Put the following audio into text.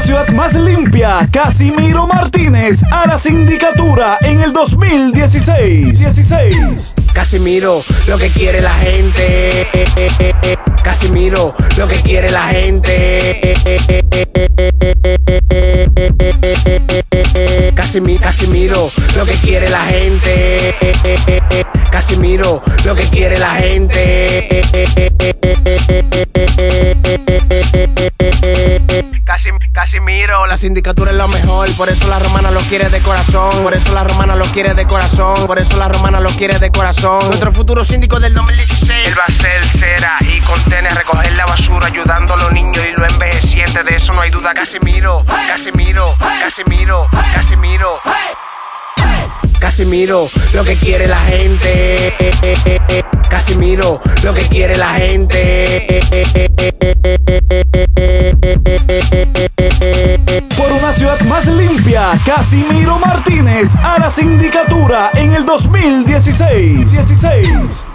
ciudad más limpia, Casimiro Martínez a la sindicatura en el 2016. 16. Casimiro, lo que quiere la gente. Casimiro, lo que quiere la gente. Casimiro, Casimiro, lo que quiere la gente. Casimiro, lo que quiere la gente. Casimiro, la sindicatura es lo mejor, por eso la romana lo quiere de corazón, por eso la romana lo quiere de corazón, por eso la romana lo quiere de corazón. Nuestro futuro síndico del 2016, él va a ser cera y contener, recoger la basura, ayudando a los niños y los envejecientes, de eso no hay duda. Casimiro, Casimiro, Casimiro, Casimiro. Casimiro, lo que quiere la gente. Casimiro, lo que quiere la gente. Más limpia, Casimiro Martínez a la sindicatura en el 2016. 16.